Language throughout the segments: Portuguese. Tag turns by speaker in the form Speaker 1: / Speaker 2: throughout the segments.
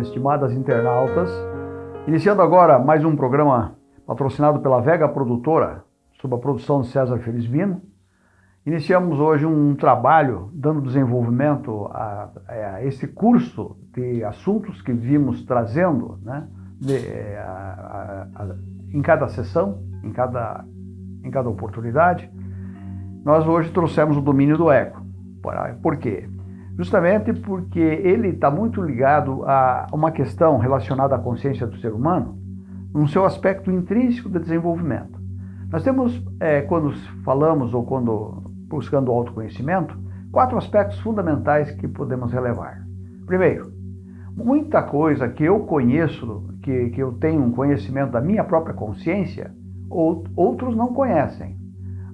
Speaker 1: estimadas internautas, iniciando agora mais um programa patrocinado pela Vega Produtora, sob a produção de César Felizmino. Iniciamos hoje um trabalho dando desenvolvimento a, a esse curso de assuntos que vimos trazendo né, de, é, a, a, em cada sessão, em cada, em cada oportunidade. Nós hoje trouxemos o domínio do ego. Por quê? Justamente porque ele está muito ligado a uma questão relacionada à consciência do ser humano, no seu aspecto intrínseco de desenvolvimento. Nós temos, é, quando falamos ou quando buscando o autoconhecimento, quatro aspectos fundamentais que podemos relevar. Primeiro, muita coisa que eu conheço, que, que eu tenho um conhecimento da minha própria consciência, outros não conhecem.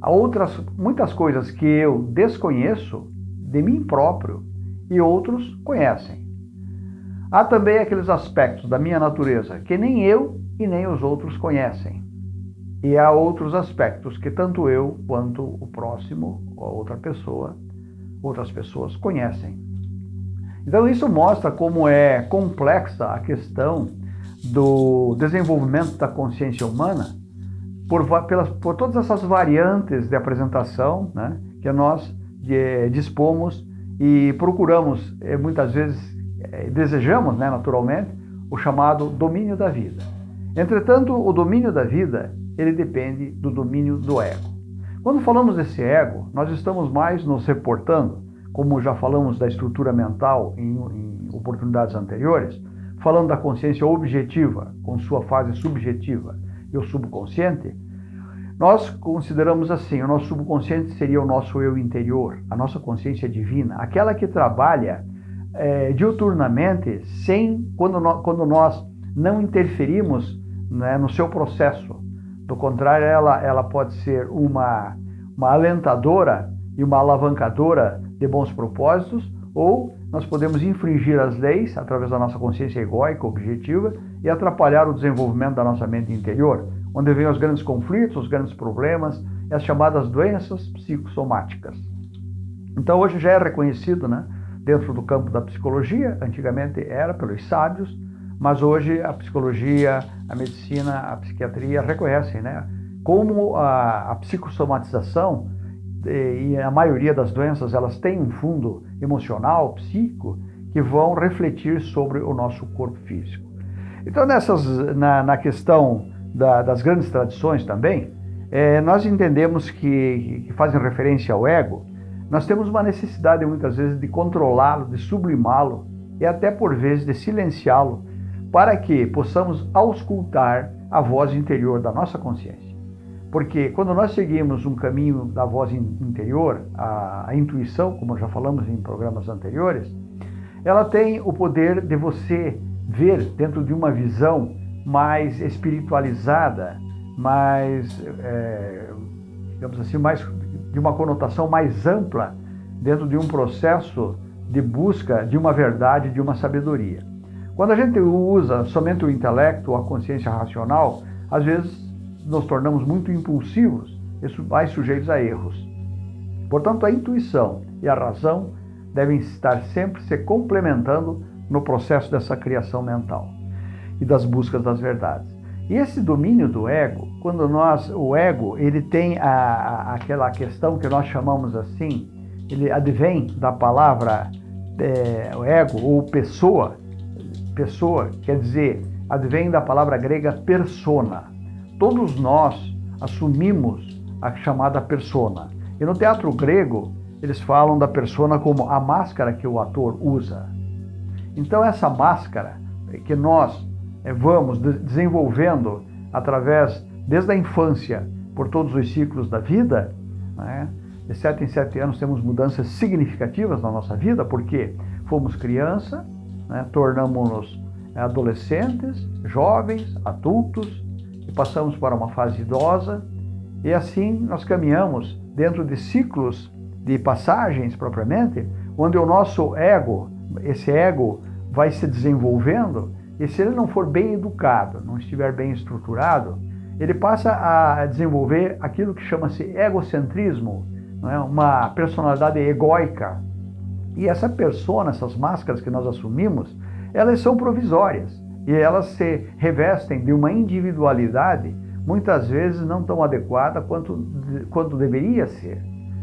Speaker 1: Há outras, muitas coisas que eu desconheço de mim próprio e outros conhecem. Há também aqueles aspectos da minha natureza que nem eu e nem os outros conhecem. E há outros aspectos que tanto eu quanto o próximo ou outra pessoa, outras pessoas conhecem. Então isso mostra como é complexa a questão do desenvolvimento da consciência humana por, pelas, por todas essas variantes de apresentação né, que nós de, dispomos e procuramos, eh, muitas vezes, eh, desejamos, né, naturalmente, o chamado domínio da vida. Entretanto, o domínio da vida, ele depende do domínio do ego. Quando falamos desse ego, nós estamos mais nos reportando, como já falamos da estrutura mental em, em oportunidades anteriores, falando da consciência objetiva, com sua fase subjetiva, e o subconsciente, nós consideramos assim, o nosso subconsciente seria o nosso eu interior, a nossa consciência divina, aquela que trabalha é, diuturnamente sem quando nós, quando nós não interferimos né, no seu processo. Do contrário, ela, ela pode ser uma, uma alentadora e uma alavancadora de bons propósitos, ou nós podemos infringir as leis através da nossa consciência egóica, objetiva, e atrapalhar o desenvolvimento da nossa mente interior onde vêm os grandes conflitos, os grandes problemas e as chamadas doenças psicossomáticas. Então hoje já é reconhecido, né, dentro do campo da psicologia, antigamente era pelos sábios, mas hoje a psicologia, a medicina, a psiquiatria reconhecem, né, como a, a psicossomatização e a maioria das doenças elas têm um fundo emocional, psíquico, que vão refletir sobre o nosso corpo físico. Então nessas, na, na questão da, das grandes tradições também, é, nós entendemos que, que fazem referência ao ego, nós temos uma necessidade muitas vezes de controlá-lo, de sublimá-lo e até por vezes de silenciá-lo, para que possamos auscultar a voz interior da nossa consciência. Porque quando nós seguimos um caminho da voz interior, a, a intuição, como já falamos em programas anteriores, ela tem o poder de você ver dentro de uma visão mais espiritualizada, mais, é, digamos assim, mais de uma conotação mais ampla dentro de um processo de busca de uma verdade, de uma sabedoria. Quando a gente usa somente o intelecto, a consciência racional, às vezes nos tornamos muito impulsivos e mais sujeitos a erros. Portanto, a intuição e a razão devem estar sempre se complementando no processo dessa criação mental e das buscas das verdades. E esse domínio do ego, quando nós, o ego, ele tem a, a, aquela questão que nós chamamos assim, ele advém da palavra é, ego ou pessoa, pessoa quer dizer, advém da palavra grega persona. Todos nós assumimos a chamada persona. E no teatro grego, eles falam da persona como a máscara que o ator usa. Então essa máscara que nós vamos desenvolvendo através, desde a infância, por todos os ciclos da vida, né? de sete em sete anos temos mudanças significativas na nossa vida, porque fomos criança, né? tornamos-nos adolescentes, jovens, adultos, e passamos para uma fase idosa, e assim nós caminhamos dentro de ciclos de passagens propriamente, onde o nosso ego, esse ego vai se desenvolvendo e se ele não for bem educado, não estiver bem estruturado, ele passa a desenvolver aquilo que chama-se egocentrismo, é? uma personalidade egóica. E essa persona, essas máscaras que nós assumimos, elas são provisórias e elas se revestem de uma individualidade muitas vezes não tão adequada quanto, quanto deveria ser.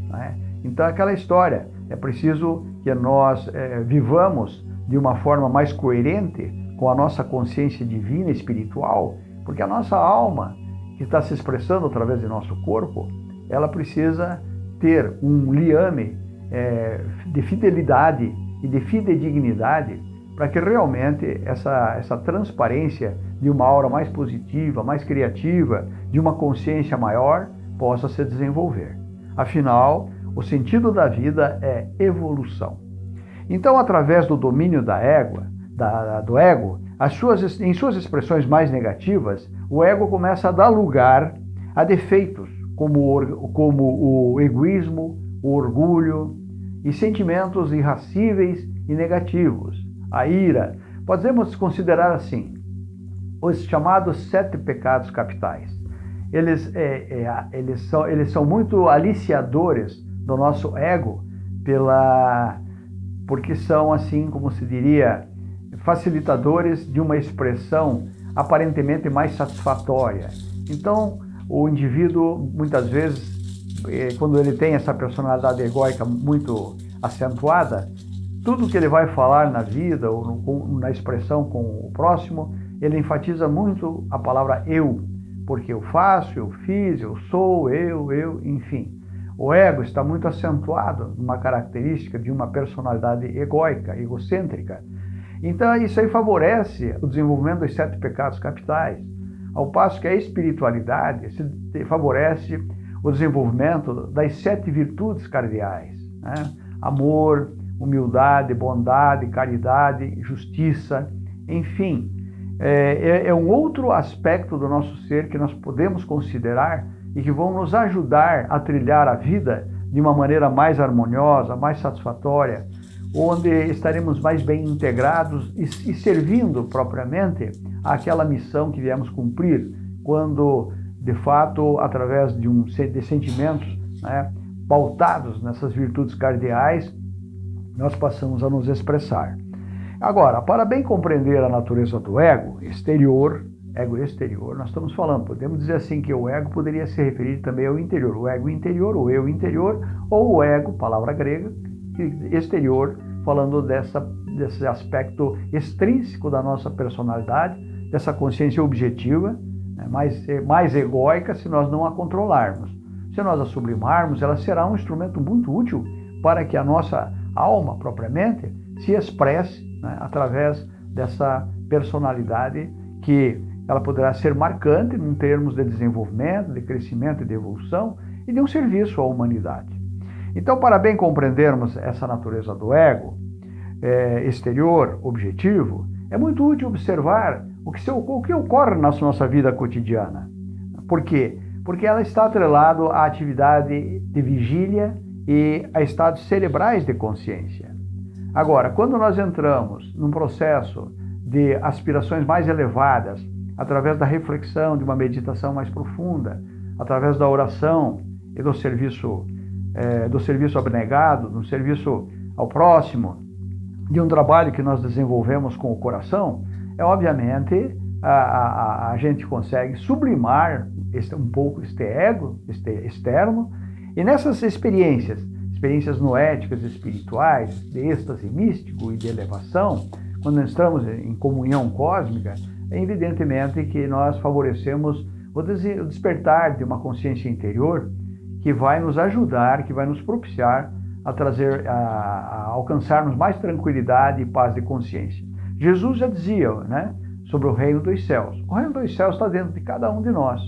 Speaker 1: Né? Então, aquela história, é preciso que nós é, vivamos de uma forma mais coerente com a nossa consciência divina espiritual, porque a nossa alma, que está se expressando através de nosso corpo, ela precisa ter um liame é, de fidelidade e de fidedignidade para que realmente essa, essa transparência de uma aura mais positiva, mais criativa, de uma consciência maior, possa se desenvolver. Afinal, o sentido da vida é evolução. Então, através do domínio da égua, da, do ego, suas, em suas expressões mais negativas, o ego começa a dar lugar a defeitos, como, como o egoísmo, o orgulho e sentimentos irracíveis e negativos, a ira. Podemos considerar assim, os chamados sete pecados capitais. Eles, é, é, eles, são, eles são muito aliciadores do nosso ego, pela, porque são, assim como se diria, facilitadores de uma expressão aparentemente mais satisfatória. Então, o indivíduo, muitas vezes, é, quando ele tem essa personalidade egóica muito acentuada, tudo que ele vai falar na vida ou no, na expressão com o próximo, ele enfatiza muito a palavra eu, porque eu faço, eu fiz, eu sou, eu, eu, enfim. O ego está muito acentuado numa característica de uma personalidade egóica, egocêntrica. Então, isso aí favorece o desenvolvimento dos sete pecados capitais, ao passo que a espiritualidade favorece o desenvolvimento das sete virtudes cardeais: né? amor, humildade, bondade, caridade, justiça, enfim. É, é, é um outro aspecto do nosso ser que nós podemos considerar e que vão nos ajudar a trilhar a vida de uma maneira mais harmoniosa, mais satisfatória, onde estaremos mais bem integrados e, e servindo propriamente àquela missão que viemos cumprir, quando, de fato, através de, um, de sentimentos né, pautados nessas virtudes cardeais, nós passamos a nos expressar. Agora, para bem compreender a natureza do ego exterior, ego exterior, nós estamos falando, podemos dizer assim que o ego poderia se referir também ao interior, o ego interior, o eu interior, ou o ego, palavra grega, exterior, falando dessa, desse aspecto extrínseco da nossa personalidade, dessa consciência objetiva, né, mais, mais egóica se nós não a controlarmos. Se nós a sublimarmos, ela será um instrumento muito útil para que a nossa alma propriamente se expresse né, através dessa personalidade que ela poderá ser marcante em termos de desenvolvimento, de crescimento e de evolução e de um serviço à humanidade. Então, para bem compreendermos essa natureza do ego é, exterior, objetivo, é muito útil observar o que, o que ocorre na nossa vida cotidiana. Por quê? Porque ela está atrelada à atividade de vigília e a estados cerebrais de consciência. Agora, quando nós entramos num processo de aspirações mais elevadas, através da reflexão, de uma meditação mais profunda, através da oração e do serviço, é, do serviço abnegado, do serviço ao próximo, de um trabalho que nós desenvolvemos com o coração, é obviamente a, a, a gente consegue sublimar este, um pouco este ego este externo. E nessas experiências, experiências noéticas espirituais, de êxtase místico e de elevação, quando estamos em comunhão cósmica, é evidentemente que nós favorecemos o despertar de uma consciência interior que vai nos ajudar, que vai nos propiciar a trazer, a, a alcançarmos mais tranquilidade e paz de consciência. Jesus já dizia, né, sobre o reino dos céus. O reino dos céus está dentro de cada um de nós.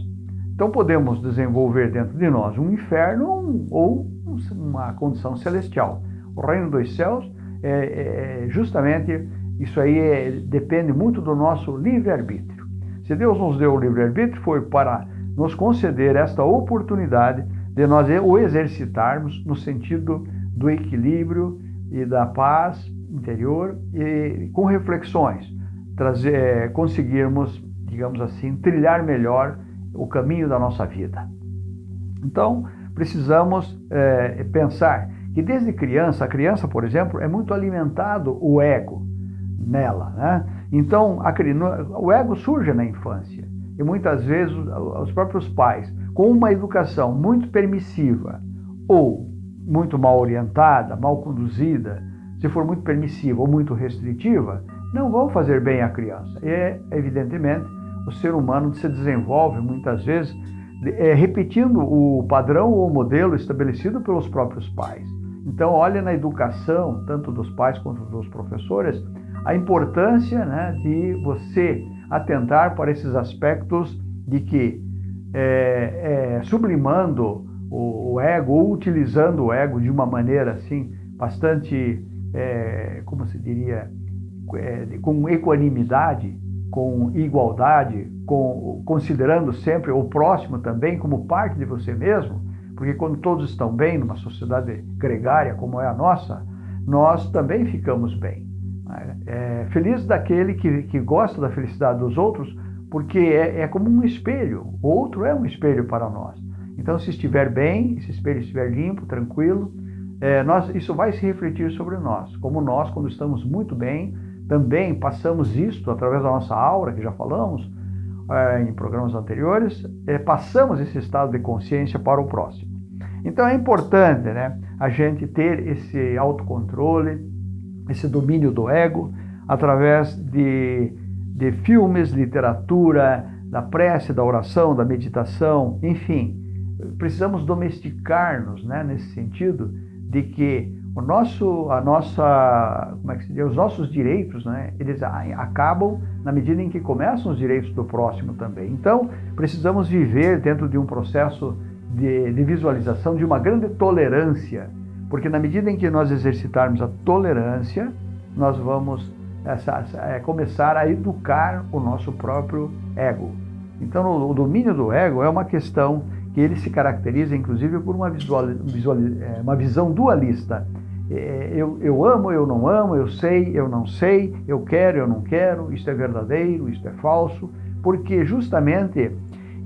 Speaker 1: Então podemos desenvolver dentro de nós um inferno ou uma condição celestial. O reino dos céus é, é, justamente isso aí é, depende muito do nosso livre-arbítrio. Se Deus nos deu o livre-arbítrio, foi para nos conceder esta oportunidade de nós o exercitarmos no sentido do equilíbrio e da paz interior e com reflexões, trazer, conseguirmos, digamos assim, trilhar melhor o caminho da nossa vida. Então, precisamos é, pensar que desde criança, a criança, por exemplo, é muito alimentado o ego. nela. Né? Então, a, o ego surge na infância e muitas vezes os próprios pais, com uma educação muito permissiva ou muito mal orientada, mal conduzida, se for muito permissiva ou muito restritiva, não vão fazer bem à criança. E, é, evidentemente, o ser humano se desenvolve muitas vezes é, repetindo o padrão ou o modelo estabelecido pelos próprios pais. Então, olha na educação, tanto dos pais quanto dos professores, a importância né, de você atentar para esses aspectos de que, é, é, sublimando o, o, ego ou utilizando o ego de uma maneira assim bastante, é, como se diria, é, com equanimidade, com igualdade, com, considerando sempre o próximo também como parte de você mesmo, porque quando todos estão bem numa sociedade gregária como é a nossa, nós também ficamos bem. É, feliz daquele que, que gosta da felicidade dos outros, porque é, é como um espelho. O outro é um espelho para nós. Então, se estiver bem, se esse espelho estiver limpo, tranquilo, é, nós, isso vai se refletir sobre nós. Como nós, quando estamos muito bem, também passamos isto através da nossa aura, que já falamos é, em programas anteriores, é, passamos esse estado de consciência para o próximo. Então é importante né, a gente ter esse autocontrole, esse domínio do ego, através de, de filmes, literatura, da prece, da oração, da meditação, enfim. Precisamos domesticar-nos né, nesse sentido de que o nosso, a nossa, como é que se diz, os nossos direitos, né, eles acabam na medida em que começam os direitos do próximo também. Então, precisamos viver dentro de um processo de, de visualização de uma grande tolerância, porque na medida em que nós exercitarmos a tolerância, nós vamos essa, é, começar a educar o nosso próprio ego. Então, o domínio do ego é uma questão que ele se caracteriza, inclusive, por uma, visual, visual, é, uma visão dualista. É, eu, eu amo, eu não amo, eu sei, eu não sei, eu quero, eu não quero, isto é verdadeiro, isto é falso, porque justamente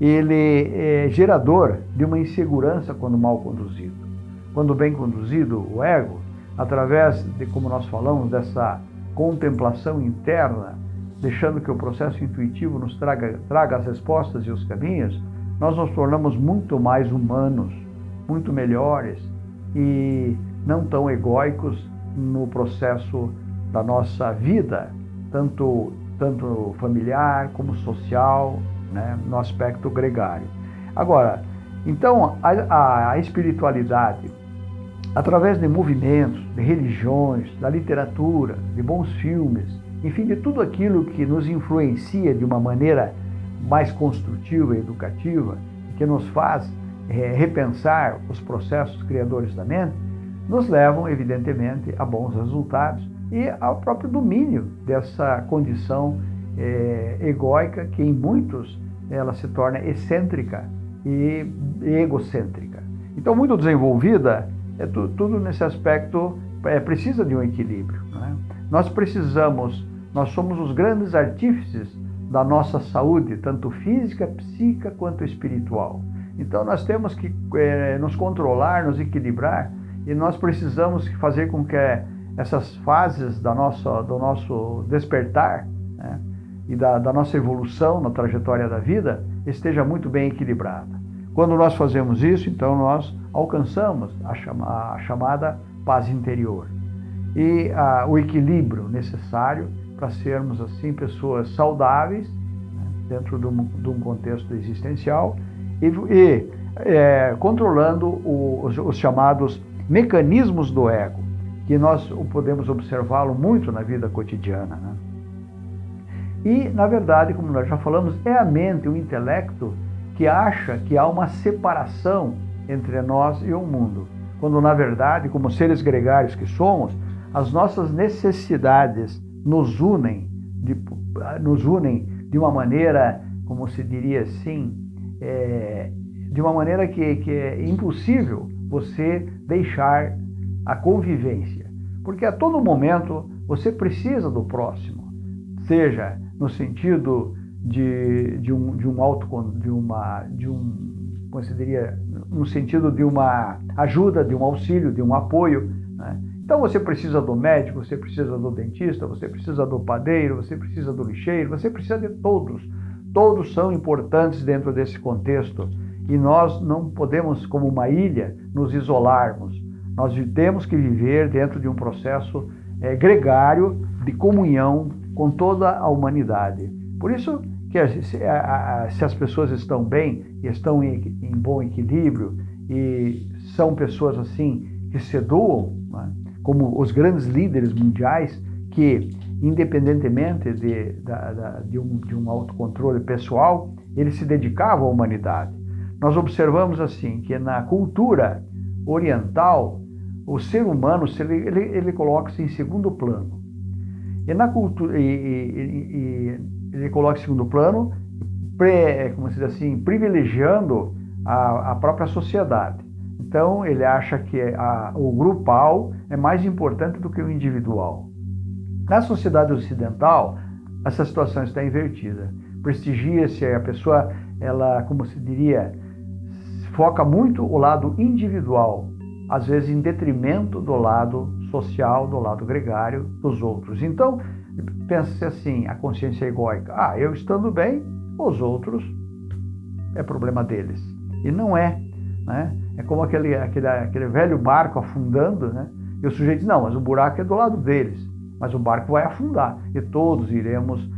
Speaker 1: ele é gerador de uma insegurança quando mal conduzido. Quando bem conduzido, o ego, através de, como nós falamos, dessa contemplação interna, deixando que o processo intuitivo nos traga, traga as respostas e os caminhos, nós nos tornamos muito mais humanos, muito melhores e não tão egóicos no processo da nossa vida, tanto, tanto familiar como social, né, no aspecto gregário. Agora, então, a, a espiritualidade, através de movimentos, de religiões, da literatura, de bons filmes, enfim, de tudo aquilo que nos influencia de uma maneira mais construtiva e educativa, que nos faz é, repensar os processos criadores da mente, nos levam, evidentemente, a bons resultados e ao próprio domínio dessa condição é, egóica que em muitos ela se torna excêntrica e egocêntrica. Então, muito desenvolvida, é tu, tudo nesse aspecto é, precisa de um equilíbrio. Né? Nós precisamos, nós somos os grandes artífices da nossa saúde, tanto física, psíquica quanto espiritual. Então, nós temos que é, nos controlar, nos equilibrar e nós precisamos fazer com que essas fases da nossa, do nosso despertar né, e da, da nossa evolução na trajetória da vida esteja muito bem equilibrada. Quando nós fazemos isso, então nós alcançamos a, chama, a chamada paz interior e a, o equilíbrio necessário para sermos assim pessoas saudáveis né, dentro de um, de um, contexto existencial e, e é, controlando o, os, os chamados mecanismos do ego, que nós podemos observá-lo muito na vida cotidiana. Né? E, na verdade, como nós já falamos, é a mente, o intelecto, que acha que há uma separação entre nós e o mundo, quando, na verdade, como seres gregários que somos, as nossas necessidades nos unem, de, nos unem de uma maneira, como se diria assim, é, de uma maneira que, que é impossível você deixar a convivência. Porque a todo momento você precisa do próximo, seja no sentido de, de, um, de um auto, de uma, de um, como se diria, no sentido de uma ajuda, de um auxílio, de um apoio. Né? Então você precisa do médico, você precisa do dentista, você precisa do padeiro, você precisa do lixeiro, você precisa de todos. Todos são importantes dentro desse contexto e nós não podemos, como uma ilha, nos isolarmos. Nós temos que viver dentro de um processo é, gregário de comunhão com toda a humanidade. Por isso que se, a, a, se as pessoas estão bem estão em, em, bom equilíbrio e são pessoas assim que se doam, né, como os grandes líderes mundiais que, independentemente de, de, de, um, de um autocontrole pessoal, eles se dedicavam à humanidade. Nós observamos assim que na cultura oriental o ser humano ele, ele coloca-se em segundo plano. E na cultura e, e, e, ele coloca em segundo plano, pre, como se diz assim, privilegiando a, a própria sociedade. Então ele acha que a, o grupal é mais importante do que o individual. Na sociedade ocidental, essa situação está invertida. Prestigia-se a pessoa, ela, como se diria, foca muito o lado individual, às vezes em detrimento do lado social, do lado gregário dos outros. Então, pensa-se assim, a consciência egóica. Ah, eu estando bem, os outros é problema deles. E não é. Né? É como aquele, aquele, aquele velho barco afundando, né? e o sujeito diz, não, mas o buraco é do lado deles, mas o barco vai afundar, e todos iremos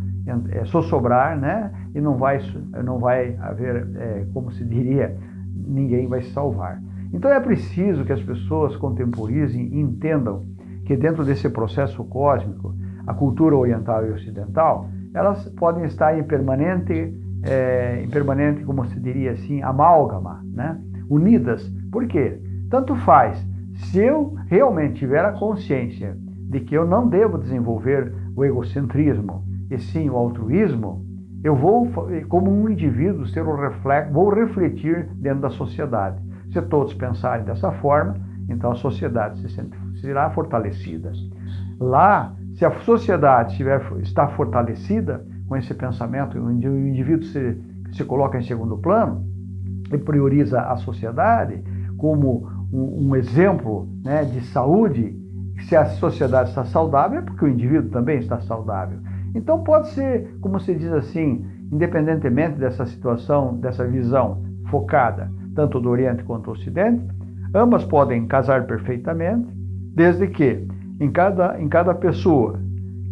Speaker 1: é, sossobrar, né? e não vai, não vai haver, é, como se diria, ninguém vai se salvar. Então é preciso que as pessoas contemporizem e entendam que dentro desse processo cósmico, a cultura oriental e ocidental, elas podem estar em permanente, é, em permanente, como se diria assim, amálgama, né? unidas. Por quê? Tanto faz. Se eu realmente tiver a consciência de que eu não devo desenvolver o egocentrismo, e sim o altruísmo, eu vou, como um indivíduo, ser o reflexo, vou refletir dentro da sociedade. Se todos pensarem dessa forma, então a sociedade se será fortalecida. Lá, se a sociedade estiver, está fortalecida com esse pensamento, o indivíduo se, se coloca em segundo plano e prioriza a sociedade como um, um exemplo né, de saúde, se a sociedade está saudável, é porque o indivíduo também está saudável. Então pode ser, como se diz assim, independentemente dessa situação, dessa visão focada, tanto do Oriente quanto do Ocidente, ambas podem casar perfeitamente, desde que em cada, em cada pessoa,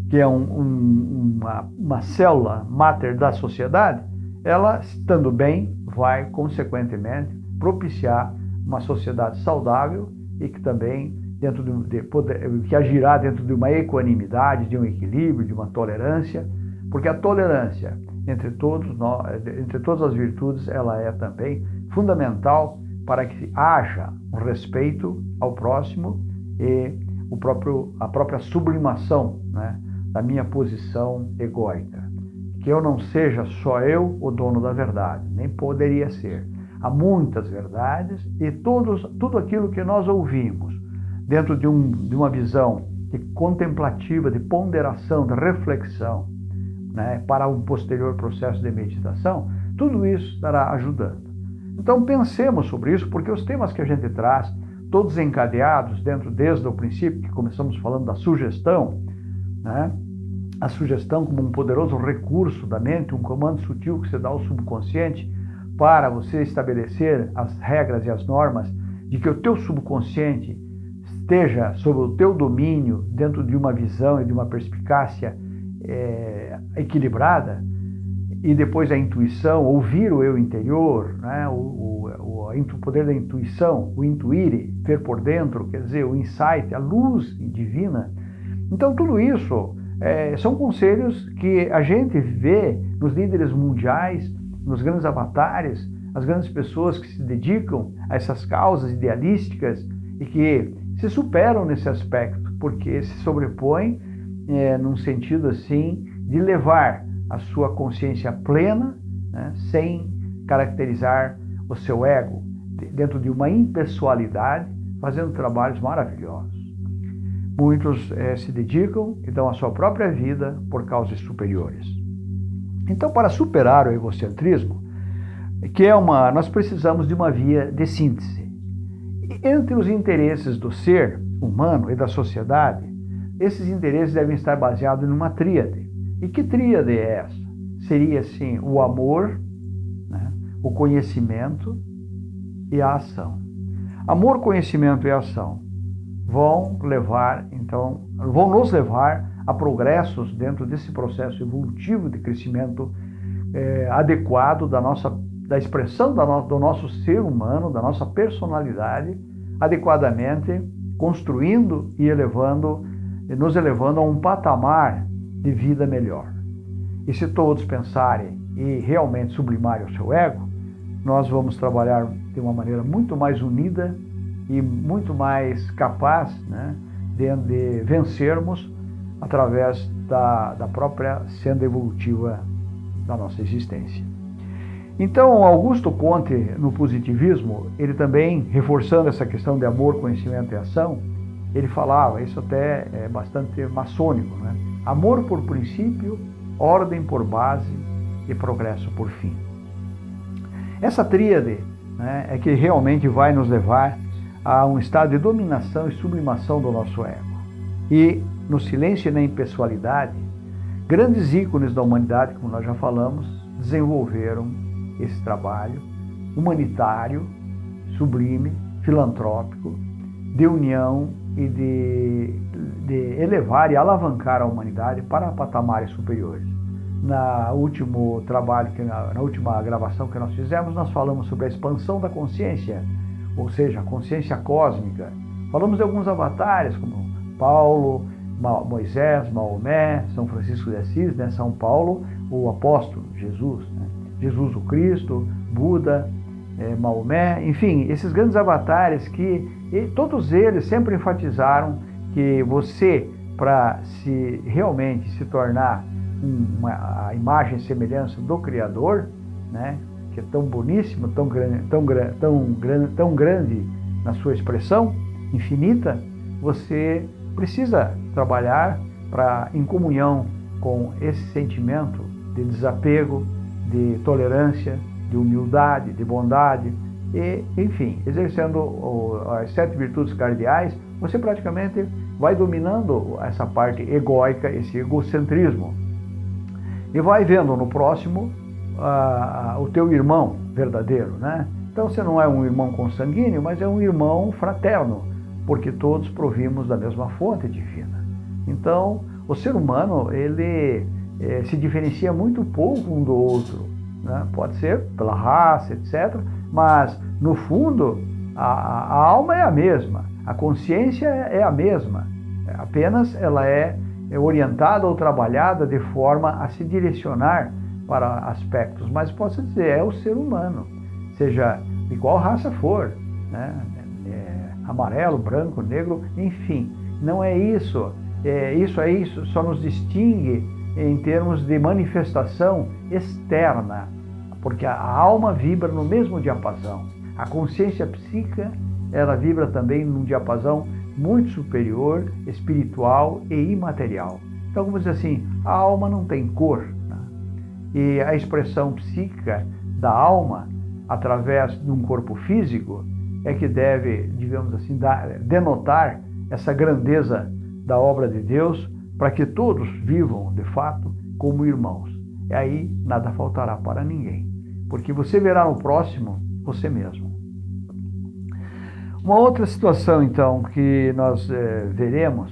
Speaker 1: que é um, um, uma, uma célula máter da sociedade, ela, estando bem, vai, consequentemente, propiciar uma sociedade saudável e que também dentro de, de poder, que agirá dentro de uma equanimidade, de um equilíbrio, de uma tolerância, porque a tolerância entre todos nós, entre todas as virtudes, ela é também fundamental para que haja um respeito ao próximo e o próprio, a própria sublimação né, da minha posição egóica. Que eu não seja só eu o dono da verdade, nem poderia ser. Há muitas verdades e todos, tudo aquilo que nós ouvimos dentro de, um, de uma visão de contemplativa, de ponderação, de reflexão, né, para um posterior processo de meditação, tudo isso estará ajudando. Então pensemos sobre isso, porque os temas que a gente traz, todos encadeados dentro desde o princípio, que começamos falando da sugestão, né, a sugestão como um poderoso recurso da mente, um comando sutil que você dá ao subconsciente para você estabelecer as regras e as normas de que o teu subconsciente esteja sob o teu domínio, dentro de uma visão e de uma perspicácia é, equilibrada, e depois a intuição, ouvir o eu interior, né? o, o, o, poder da intuição, o intuir, ver por dentro, quer dizer, o insight, a luz divina. Então, tudo isso é, são conselhos que a gente vê nos líderes mundiais, nos grandes avatares, as grandes pessoas que se dedicam a essas causas idealísticas e que se superam nesse aspecto, porque se sobrepõem é, num sentido assim de levar a sua consciência plena, né, sem caracterizar o seu ego, dentro de uma impessoalidade, fazendo trabalhos maravilhosos. Muitos é, se dedicam e dão a sua própria vida por causas superiores. Então, para superar o egocentrismo, que é uma, nós precisamos de uma via de síntese entre os interesses do ser, humano e da sociedade, esses interesses devem estar baseados em uma tríade. E que tríade é essa? Seria, assim, o amor? O conhecimento e a ação. Amor, conhecimento e ação vão levar, então, vão nos levar a progressos dentro desse processo evolutivo de crescimento é, adequado da nossa da expressão da no, do nosso ser humano, da nossa personalidade, adequadamente construindo e elevando, nos elevando a um patamar de vida melhor. E se todos pensarem e realmente sublimarem o seu ego, nós vamos trabalhar de uma maneira muito mais unida e muito mais capaz né, de, de vencermos através da, da própria senda evolutiva da nossa existência. Então, Augusto Conte, no positivismo, ele também, reforçando essa questão de amor, conhecimento e ação, ele falava, isso até é bastante maçônico, né? amor por princípio, ordem por base e progresso por fim. Essa tríade né, é que realmente vai nos levar a um estado de dominação e sublimação do nosso ego. E no silêncio e na impessoalidade, grandes ícones da humanidade, como nós já falamos, desenvolveram esse trabalho humanitário, sublime, filantrópico, de união e de, de elevar e alavancar a humanidade para patamares superiores. Na último trabalho, que na, na última gravação que nós fizemos, nós falamos sobre a expansão da consciência, ou seja, a consciência cósmica. Falamos de alguns avatares, como Paulo, Moisés, Maomé, São Francisco de Assis, né? São Paulo, o apóstolo, Jesus, né? Jesus o Cristo, Buda, é, Maomé, enfim, esses grandes avatares que todos eles sempre enfatizaram que você, para se realmente se tornar uma, a imagem e semelhança do Criador, né, que é tão boníssimo, tão, tão, tão, tão grande na sua expressão infinita, você precisa trabalhar para, em comunhão com esse sentimento de desapego, de tolerância, de humildade, de bondade, e, enfim, exercendo as sete virtudes cardeais, você praticamente vai dominando essa parte egóica, esse egocentrismo. E vai vendo no próximo uh, o teu irmão verdadeiro, né? Então você não é um irmão consanguíneo, mas é um irmão fraterno, porque todos provimos da mesma fonte divina. Então, o ser humano, ele eh, se diferencia muito pouco um do outro. Né? Pode ser pela raça, etc. Mas, no fundo, a, a alma é a mesma, a consciência é a mesma. Apenas ela é, é orientada ou trabalhada de forma a se direcionar para aspectos. Mas posso dizer, é o ser humano, seja de qual raça for. Né? amarelo, branco, negro, enfim. Não é isso. É, isso é isso, só nos distingue em termos de manifestação externa, porque a alma vibra no mesmo diapasão. A consciência psíquica, ela vibra também num diapasão muito superior, espiritual e imaterial. Então, vamos dizer assim, a alma não tem cor. Né? E a expressão psíquica da alma, através de um corpo físico, é que deve, digamos assim, dar, denotar essa grandeza da obra de Deus para que todos vivam, de fato, como irmãos. E aí nada faltará para ninguém, porque você verá no próximo você mesmo. Uma outra situação, então, que nós é, veremos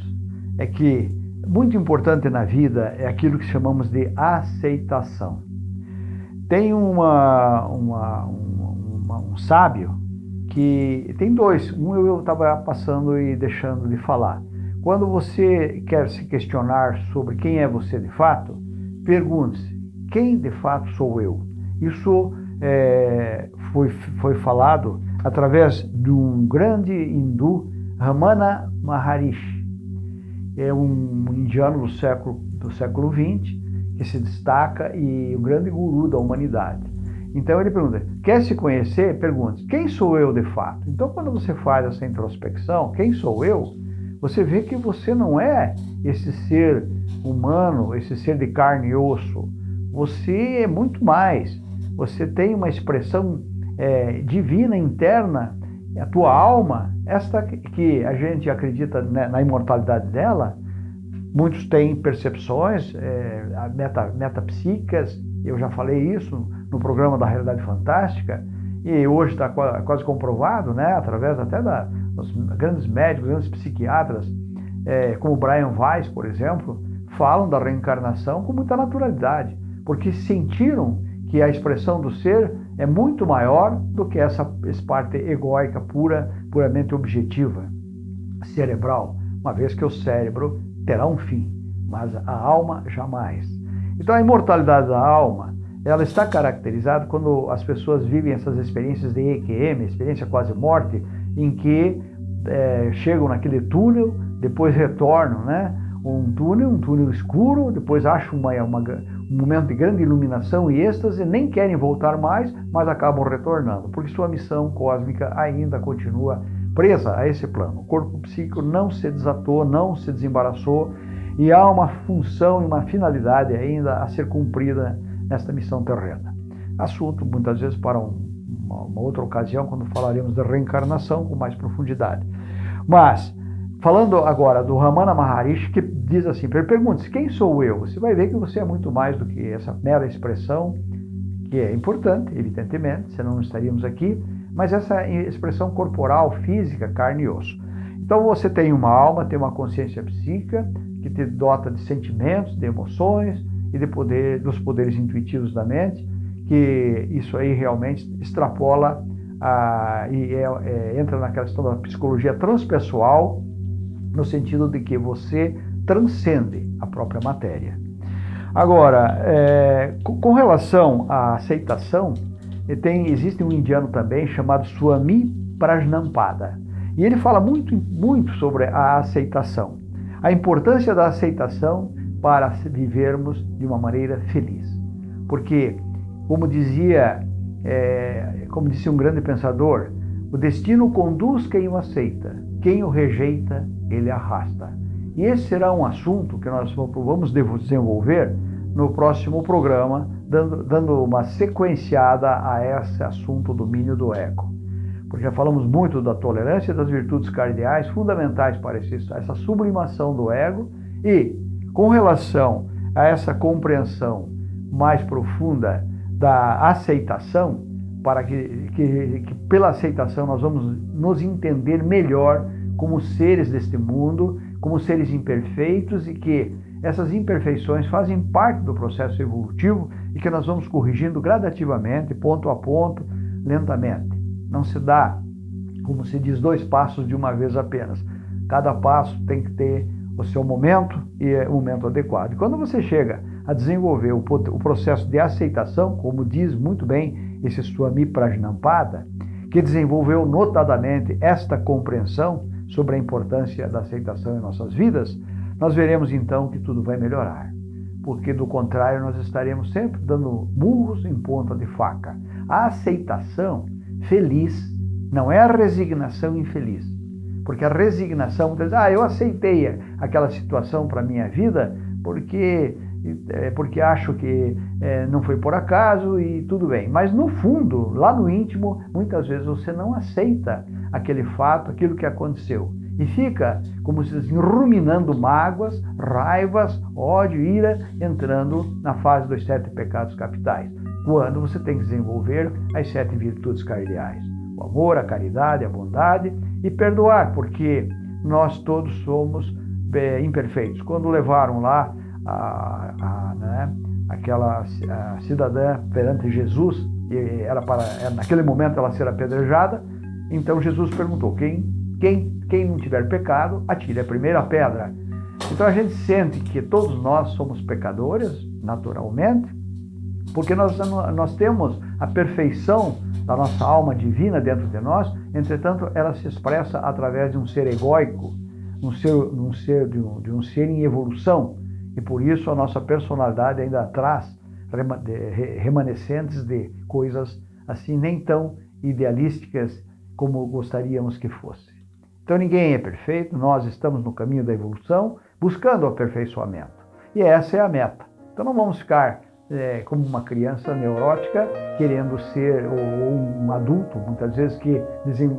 Speaker 1: é que muito importante na vida é aquilo que chamamos de aceitação. Tem uma, uma, uma um sábio que tem dois. Um eu estava passando e deixando de falar. Quando você quer se questionar sobre quem é você de fato, pergunte-se: quem de fato sou eu? Isso é, foi, foi falado através de um grande hindu, Ramana Maharishi. É um indiano do século, do século XX que se destaca e o grande guru da humanidade. Então ele pergunta: quer se conhecer? Pergunte: quem sou eu de fato? Então, quando você faz essa introspecção, quem sou eu? Você vê que você não é esse ser humano, esse ser de carne e osso. Você é muito mais. Você tem uma expressão é, divina interna a tua alma, esta que a gente acredita na imortalidade dela, muitos têm percepções é, meta, metapsíquicas, eu já falei isso no programa da Realidade Fantástica, e hoje está quase comprovado, né, através até da, dos grandes médicos, grandes psiquiatras, é, como Brian Weiss, por exemplo, falam da reencarnação com muita naturalidade, porque sentiram que a expressão do ser é muito maior do que essa, essa parte egóica pura, puramente objetiva, cerebral, uma vez que o cérebro terá um fim, mas a alma jamais. Então a imortalidade da alma, ela está caracterizada quando as pessoas vivem essas experiências de EQM, experiência quase morte, em que é, chegam naquele túnel, depois retornam, né? Um túnel, um túnel escuro, depois acham uma, uma, um momento de grande iluminação e êxtase, nem querem voltar mais, mas acabam retornando, porque sua missão cósmica ainda continua presa a esse plano. O corpo psíquico não se desatou, não se desembaraçou e há uma função e uma finalidade ainda a ser cumprida nesta missão terrena. Assunto muitas vezes para um, uma, outra ocasião, quando falaremos da reencarnação com mais profundidade. Mas Falando agora do Ramana Maharishi, que diz assim, pergunte-se, quem sou eu? Você vai ver que você é muito mais do que essa mera expressão, que é importante, evidentemente, senão não estaríamos aqui, mas essa expressão corporal, física, carne e osso. Então você tem uma alma, tem uma consciência psíquica, que te dota de sentimentos, de emoções e de poder, dos poderes intuitivos da mente, que isso aí realmente extrapola a, e é, é, entra naquela questão da psicologia transpessoal, no sentido de que você transcende a própria matéria. Agora, é, com relação à aceitação, tem, existe um indiano também chamado Swami Prajnampada. E ele fala muito, muito sobre a aceitação, a importância da aceitação para vivermos de uma maneira feliz. Porque, como dizia, é, como disse um grande pensador, o destino conduz quem o aceita, quem o rejeita, ele arrasta. E esse será um assunto que nós vamos desenvolver no próximo programa, dando, dando uma sequenciada a esse assunto domínio do ego. Porque já falamos muito da tolerância e das virtudes cardeais fundamentais para esse, essa sublimação do ego e, com relação a essa compreensão mais profunda da aceitação, para que, que, que pela aceitação nós vamos nos entender melhor como seres deste mundo, como seres imperfeitos e que essas imperfeições fazem parte do processo evolutivo e que nós vamos corrigindo gradativamente, ponto a ponto, lentamente. Não se dá, como se diz, dois passos de uma vez apenas. Cada passo tem que ter o seu momento e o momento adequado. E quando você chega a desenvolver o processo de aceitação, como diz muito bem esse Swami Prajnampada, que desenvolveu notadamente esta compreensão, sobre a importância da aceitação em nossas vidas, nós veremos então que tudo vai melhorar. Porque do contrário, nós estaremos sempre dando murros em ponta de faca. A aceitação feliz não é a resignação infeliz. Porque a resignação, ah, eu aceitei aquela situação para a minha vida porque é, porque acho que é, não foi por acaso e tudo bem. Mas no fundo, lá no íntimo, muitas vezes você não aceita aquele fato, aquilo que aconteceu. E fica, como se diz, ruminando mágoas, raivas, ódio, ira, entrando na fase dos sete pecados capitais, quando você tem que desenvolver as sete virtudes cardeais: o amor, a caridade, a bondade e perdoar, porque nós todos somos é, imperfeitos. Quando levaram lá a, a, né, aquela a cidadã perante Jesus, e era para naquele momento ela ser apedrejada, então Jesus perguntou: quem, quem, quem não tiver pecado, atire a primeira pedra. Então a gente sente que todos nós somos pecadores, naturalmente, porque nós, nós temos a perfeição da nossa alma divina dentro de nós, entretanto, ela se expressa através de um ser egóico, um ser, um ser, de, um, de um ser em evolução, e por isso a nossa personalidade ainda traz remanescentes de coisas assim nem tão idealísticas como gostaríamos que fosse. Então ninguém é perfeito, nós estamos no caminho da evolução, buscando o aperfeiçoamento. E essa é a meta. Então não vamos ficar é, como uma criança neurótica, querendo ser, ou, ou um adulto, muitas vezes que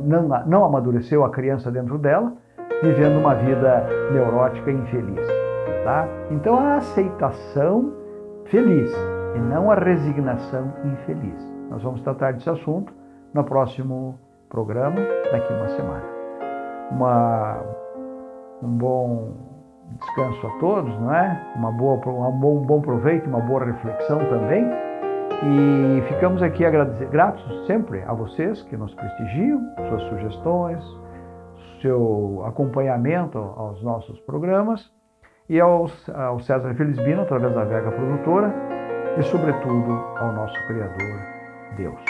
Speaker 1: não, não amadureceu a criança dentro dela, vivendo uma vida neurótica e infeliz. Tá? Então a aceitação feliz e não a resignação infeliz. Nós vamos tratar desse assunto no próximo programa, daqui uma semana. Uma, um bom descanso a todos, não é? Uma boa, um bom, um bom proveito, uma boa reflexão também. E ficamos aqui gratos sempre a vocês que nos prestigiam, suas sugestões, seu acompanhamento aos nossos programas e aos, ao César Felizbino, através da Vega Produtora, e sobretudo ao nosso Criador, Deus.